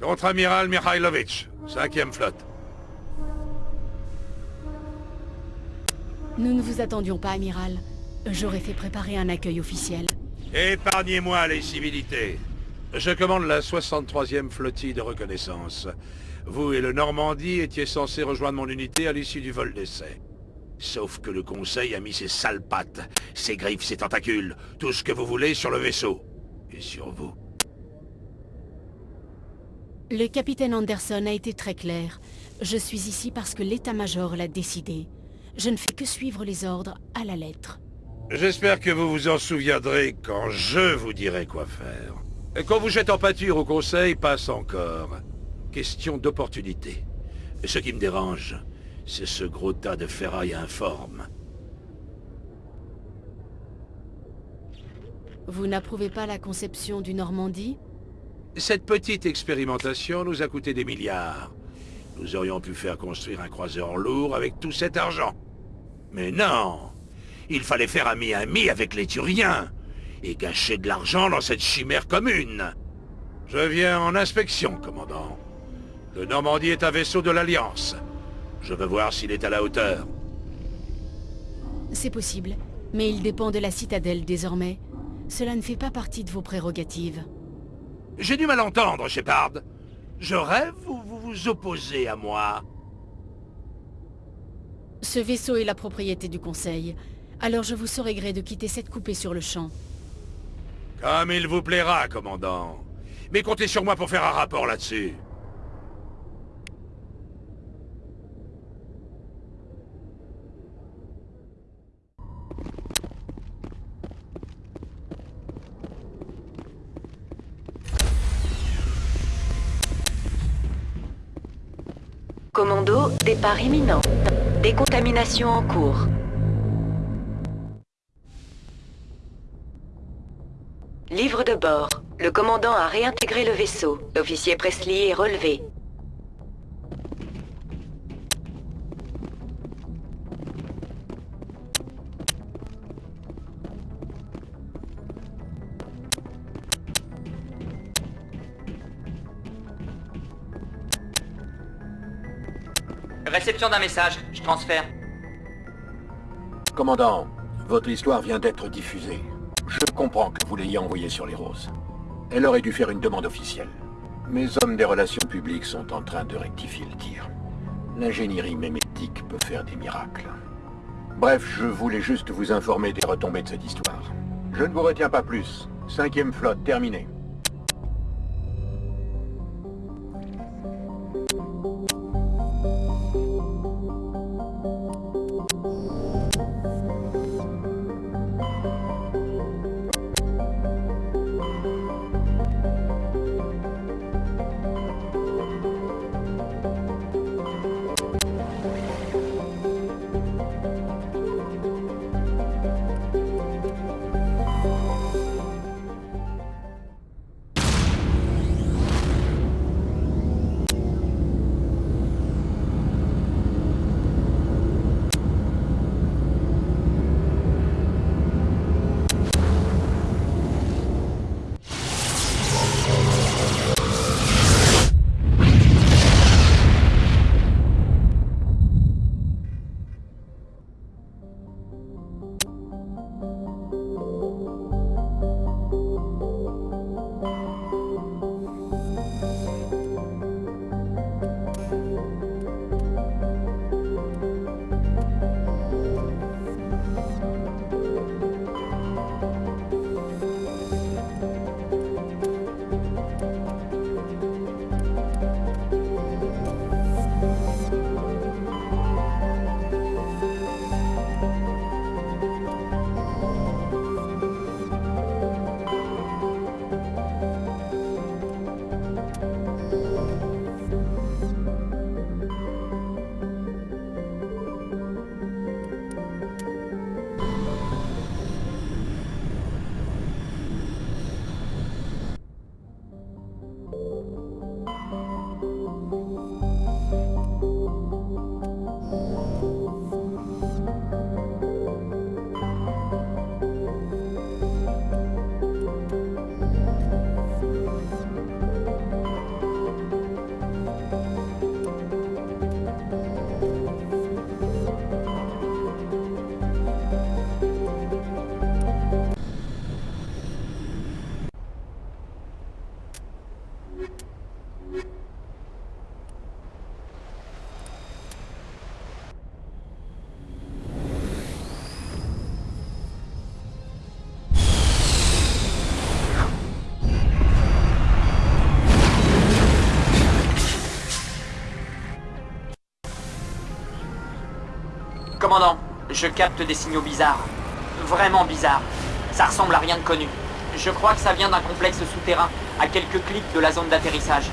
Contre-amiral Mikhailovitch, 5e flotte. Nous ne vous attendions pas, amiral. J'aurais fait préparer un accueil officiel. Épargnez-moi les civilités. Je commande la 63e flottille de reconnaissance. Vous et le Normandie étiez censés rejoindre mon unité à l'issue du vol d'essai. Sauf que le Conseil a mis ses sales pattes, ses griffes, ses tentacules, tout ce que vous voulez sur le vaisseau. Et sur vous. Le capitaine Anderson a été très clair. Je suis ici parce que l'état-major l'a décidé. Je ne fais que suivre les ordres à la lettre. J'espère que vous vous en souviendrez quand je vous dirai quoi faire. Et quand vous jette en pâture au Conseil, passe encore. Question d'opportunité. Ce qui me dérange, c'est ce gros tas de ferraille informe. Vous n'approuvez pas la conception du Normandie? Cette petite expérimentation nous a coûté des milliards. Nous aurions pu faire construire un croiseur lourd avec tout cet argent. Mais non Il fallait faire ami-ami avec les Turiens et gâcher de l'argent dans cette chimère commune. Je viens en inspection, commandant. Le Normandie est un vaisseau de l'Alliance. Je veux voir s'il est à la hauteur. C'est possible, mais il dépend de la citadelle désormais. Cela ne fait pas partie de vos prérogatives. J'ai du mal entendre, Shepard. Je rêve ou vous vous opposez à moi? Ce vaisseau est la propriété du Conseil. Alors je vous saurai gré de quitter cette coupée sur le champ. Comme il vous plaira, commandant. Mais comptez sur moi pour faire un rapport là-dessus. Commando, départ imminent. Décontamination en cours. Livre de bord. Le commandant a réintégré le vaisseau. L'officier Presley est relevé. D'un message, je transfère. Commandant, votre histoire vient d'être diffusée. Je comprends que vous l'ayez envoyée sur les roses. Elle aurait dû faire une demande officielle. Mes hommes des relations publiques sont en train de rectifier le tir. L'ingénierie mémétique peut faire des miracles. Bref, je voulais juste vous informer des retombées de cette histoire. Je ne vous retiens pas plus. Cinquième flotte, terminée. Commandant, je capte des signaux bizarres. Vraiment bizarres. Ça ressemble à rien de connu. Je crois que ça vient d'un complexe souterrain, à quelques clics de la zone d'atterrissage.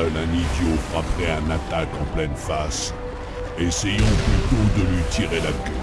Seul un idiot frapperait un attaque en pleine face. Essayons plutôt de lui tirer la queue.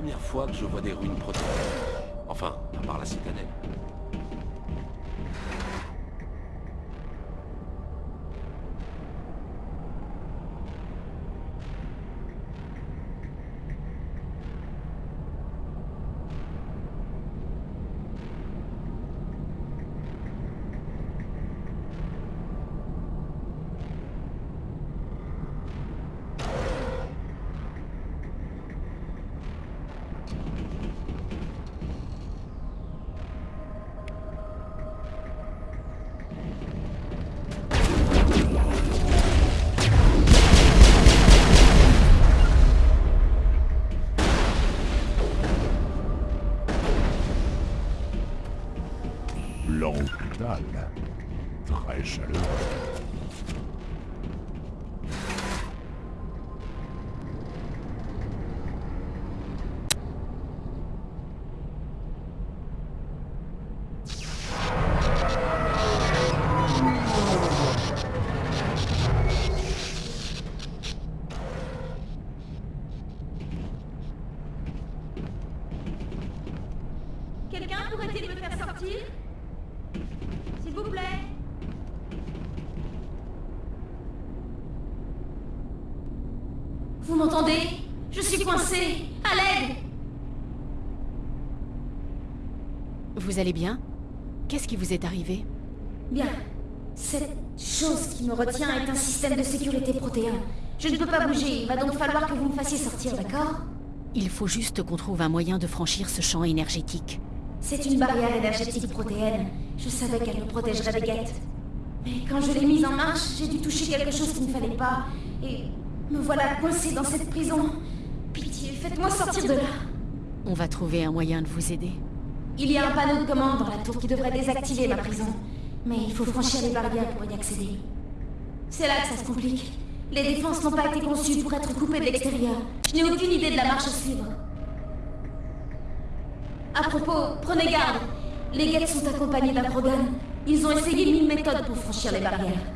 Première fois que je vois des ruines protégées. Enfin, à part la citadelle. Coincée À l'aide Vous allez bien? Qu'est-ce qui vous est arrivé? Bien. Cette chose qui me retient est un système de sécurité protéin. Je ne peux pas bouger, il va donc falloir que vous me fassiez sortir, d'accord? Il faut juste qu'on trouve un moyen de franchir ce champ énergétique. C'est une barrière énergétique protéenne. Je savais qu'elle me protégerait des guettes. Mais quand je l'ai mise en marche, j'ai dû toucher quelque chose qu'il ne fallait pas. Et me voilà coincée dans cette prison. Pitié, faites-moi sortir de là. On va trouver un moyen de vous aider. Il y a un panneau de commande dans la tour qui devrait désactiver ma prison. Mais il faut franchir les barrières pour y accéder. C'est là que ça se complique. Les défenses n'ont pas été conçues pour être coupées de l'extérieur. Je n'ai aucune idée de la marche à suivre. À propos, prenez garde. Les guettes sont accompagnés d'un Krogan. Ils ont essayé mille méthodes pour franchir les barrières.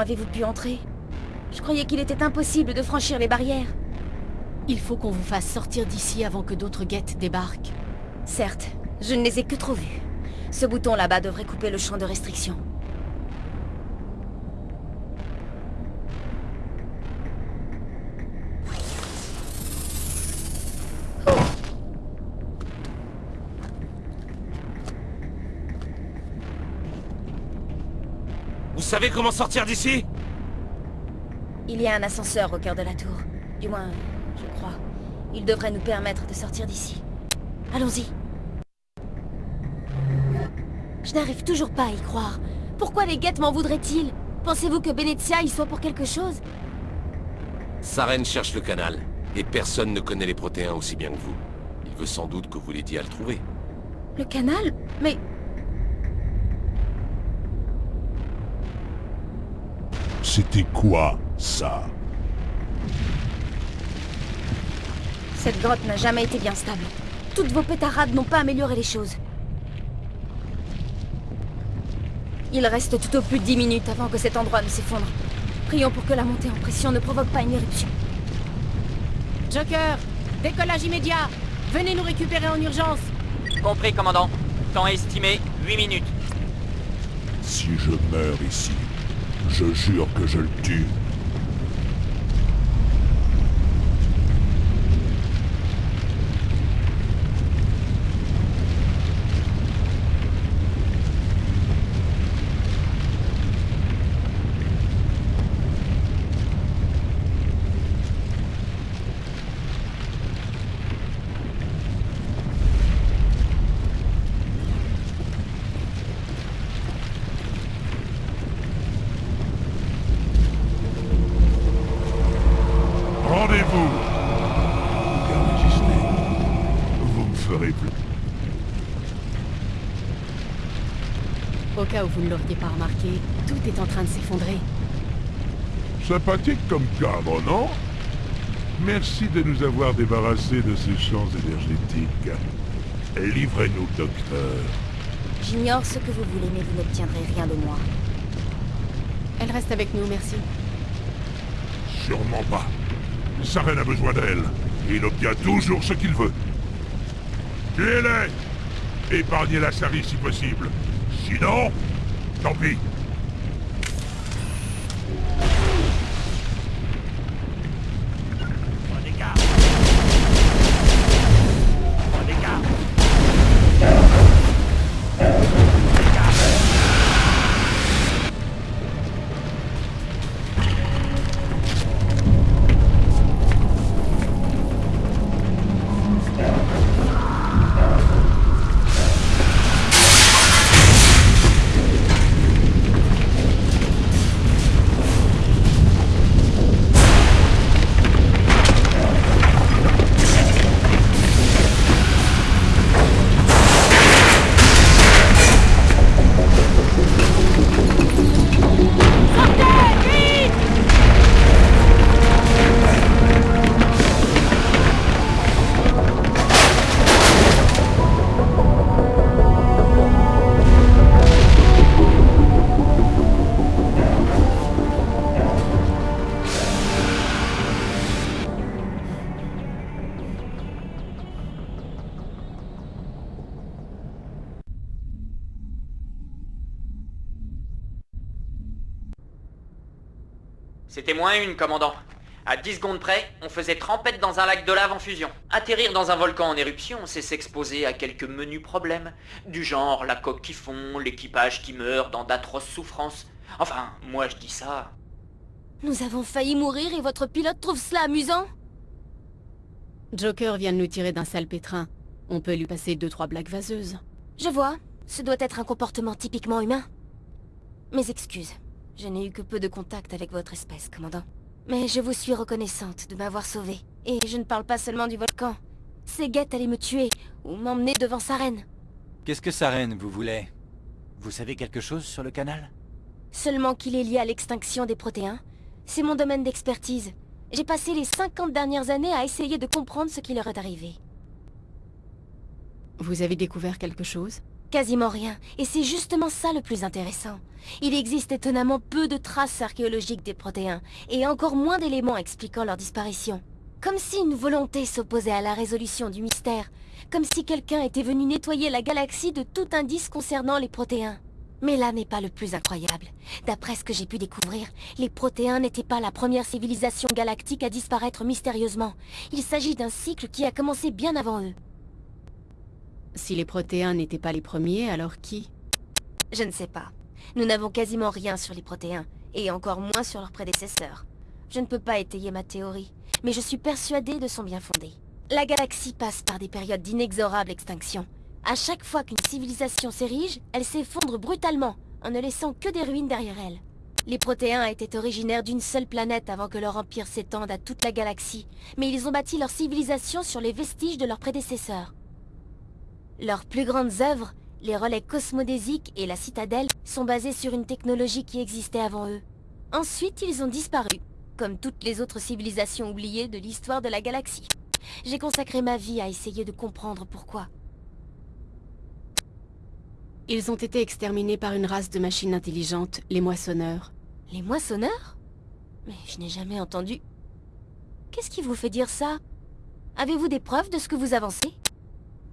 Avez-vous pu entrer? Je croyais qu'il était impossible de franchir les barrières. Il faut qu'on vous fasse sortir d'ici avant que d'autres guettes débarquent. Certes, je ne les ai que trop vus. Ce bouton là-bas devrait couper le champ de restriction. Savez comment sortir d'ici Il y a un ascenseur au cœur de la tour. Du moins, je crois. Il devrait nous permettre de sortir d'ici. Allons-y. Je n'arrive toujours pas à y croire. Pourquoi les guettes m'en voudraient-ils? Pensez-vous que Benezia y soit pour quelque chose? Saren cherche le canal, et personne ne connaît les protéins aussi bien que vous. Il veut sans doute que vous l'aidiez à le trouver. Le canal? Mais... C'était quoi, ça? Cette grotte n'a jamais été bien stable. Toutes vos pétarades n'ont pas amélioré les choses. Il reste tout au plus 10 minutes avant que cet endroit ne s'effondre. Prions pour que la montée en pression ne provoque pas une éruption. Joker Décollage immédiat Venez nous récupérer en urgence Compris, commandant. Temps estimé, 8 minutes. Si je meurs ici, je jure que je le tue. Rendez-vous Garde Disney, vous me ferez plus. Au cas où vous ne l'auriez pas remarqué, tout est en train de s'effondrer. Sympathique comme cadre, non? Merci de nous avoir débarrassés de ces champs énergétiques. Livrez-nous, docteur. J'ignore ce que vous voulez, mais vous n'obtiendrez rien de moi. Elle reste avec nous, merci. Sûrement pas. Saren a besoin d'elle. Il obtient toujours ce qu'il veut. Tuez-les Épargnez la Sari si possible. Sinon, tant pis. C'était moins une, commandant. À 10 secondes près, on faisait trempette dans un lac de lave en fusion. Atterrir dans un volcan en éruption, c'est s'exposer à quelques menus problèmes. Du genre la coque qui fond, l'équipage qui meurt dans d'atroces souffrances. Enfin, moi je dis ça. Nous avons failli mourir et votre pilote trouve cela amusant? Joker vient de nous tirer d'un sale pétrin. On peut lui passer deux trois blagues vaseuses. Je vois. Ce doit être un comportement typiquement humain. Mes excuses. Je n'ai eu que peu de contact avec votre espèce, commandant. Mais je vous suis reconnaissante de m'avoir sauvé. Et je ne parle pas seulement du volcan. Ces guettes allaient me tuer, ou m'emmener devant sa reine. Qu'est-ce que Saren vous voulait? Vous savez quelque chose sur le canal? Seulement qu'il est lié à l'extinction des protéins. C'est mon domaine d'expertise. J'ai passé les 50 dernières années à essayer de comprendre ce qui leur est arrivé. Vous avez découvert quelque chose? Quasiment rien, et c'est justement ça le plus intéressant. Il existe étonnamment peu de traces archéologiques des protéins, et encore moins d'éléments expliquant leur disparition. Comme si une volonté s'opposait à la résolution du mystère, comme si quelqu'un était venu nettoyer la galaxie de tout indice concernant les protéins. Mais là n'est pas le plus incroyable. D'après ce que j'ai pu découvrir, les protéins n'étaient pas la première civilisation galactique à disparaître mystérieusement. Il s'agit d'un cycle qui a commencé bien avant eux. Si les protéins n'étaient pas les premiers, alors qui? Je ne sais pas. Nous n'avons quasiment rien sur les protéins, et encore moins sur leurs prédécesseurs. Je ne peux pas étayer ma théorie, mais je suis persuadée de son bien fondé. La galaxie passe par des périodes d'inexorable extinction. À chaque fois qu'une civilisation s'érige, elle s'effondre brutalement, en ne laissant que des ruines derrière elle. Les Protéens étaient originaires d'une seule planète avant que leur empire s'étende à toute la galaxie, mais ils ont bâti leur civilisation sur les vestiges de leurs prédécesseurs. Leurs plus grandes œuvres, les relais cosmodésiques et la citadelle, sont basées sur une technologie qui existait avant eux. Ensuite, ils ont disparu, comme toutes les autres civilisations oubliées de l'histoire de la galaxie. J'ai consacré ma vie à essayer de comprendre pourquoi. Ils ont été exterminés par une race de machines intelligentes, les moissonneurs. Les moissonneurs? Mais je n'ai jamais entendu... Qu'est-ce qui vous fait dire ça? Avez-vous des preuves de ce que vous avancez?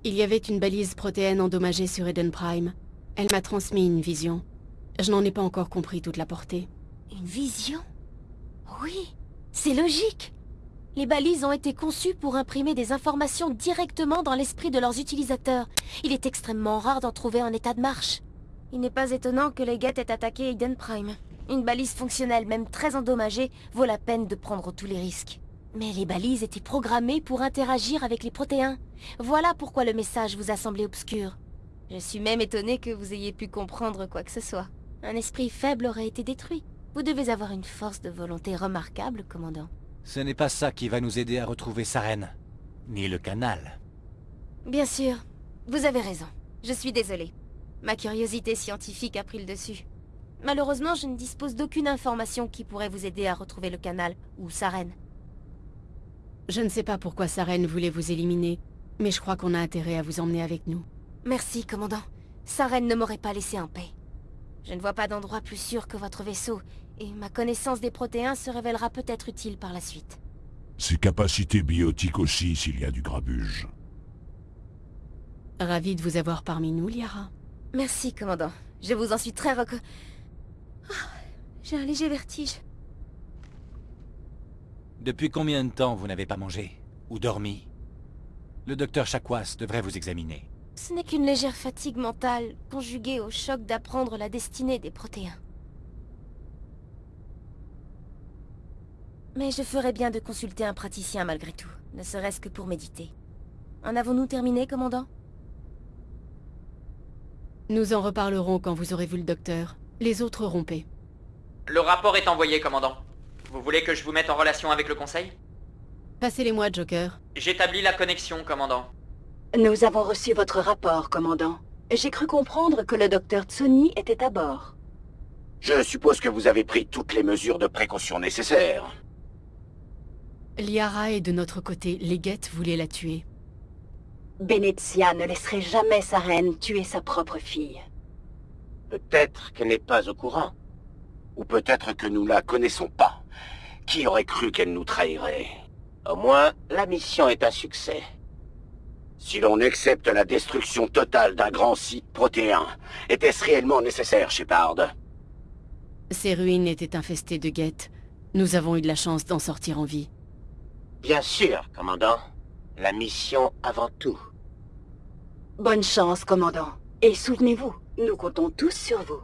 Il y avait une balise protéine endommagée sur Eden Prime. Elle m'a transmis une vision. Je n'en ai pas encore compris toute la portée. Une vision? Oui, c'est logique les balises ont été conçues pour imprimer des informations directement dans l'esprit de leurs utilisateurs. Il est extrêmement rare d'en trouver en état de marche. Il n'est pas étonnant que les Geth aient attaqué Eden Prime. Une balise fonctionnelle, même très endommagée, vaut la peine de prendre tous les risques. Mais les balises étaient programmées pour interagir avec les protéins. Voilà pourquoi le message vous a semblé obscur. Je suis même étonné que vous ayez pu comprendre quoi que ce soit. Un esprit faible aurait été détruit. Vous devez avoir une force de volonté remarquable, commandant. Ce n'est pas ça qui va nous aider à retrouver sa reine. Ni le canal. Bien sûr. Vous avez raison. Je suis désolée. Ma curiosité scientifique a pris le dessus. Malheureusement, je ne dispose d'aucune information qui pourrait vous aider à retrouver le canal ou sa reine. Je ne sais pas pourquoi sa reine voulait vous éliminer, mais je crois qu'on a intérêt à vous emmener avec nous. Merci, commandant. Sa reine ne m'aurait pas laissé en paix. Je ne vois pas d'endroit plus sûr que votre vaisseau, et ma connaissance des protéins se révélera peut-être utile par la suite. Ses capacités biotiques aussi, s'il y a du grabuge. Ravi de vous avoir parmi nous, Liara. Merci, commandant. Je vous en suis très reco... Ah, j'ai un léger vertige. Depuis combien de temps vous n'avez pas mangé Ou dormi? Le docteur Chakwas devrait vous examiner. Ce n'est qu'une légère fatigue mentale, conjuguée au choc d'apprendre la destinée des protéins. Mais je ferais bien de consulter un praticien malgré tout, ne serait-ce que pour méditer. En avons-nous terminé, commandant? Nous en reparlerons quand vous aurez vu le docteur. Les autres rompez. Le rapport est envoyé, commandant. Vous voulez que je vous mette en relation avec le conseil? Passez-les-moi, Joker. J'établis la connexion, commandant. Nous avons reçu votre rapport, commandant. J'ai cru comprendre que le docteur Tsuni était à bord. Je suppose que vous avez pris toutes les mesures de précaution nécessaires. Liara est de notre côté. Les Guettes voulaient la tuer. Benezia ne laisserait jamais sa reine tuer sa propre fille. Peut-être qu'elle n'est pas au courant. Ou peut-être que nous la connaissons pas. Qui aurait cru qu'elle nous trahirait? Au moins, la mission est un succès. Si l'on accepte la destruction totale d'un grand site protéin, était-ce réellement nécessaire, Shepard? Ces ruines étaient infestées de guettes. Nous avons eu de la chance d'en sortir en vie. Bien sûr, commandant. La mission avant tout. Bonne chance, commandant. Et souvenez-vous, nous comptons tous sur vous.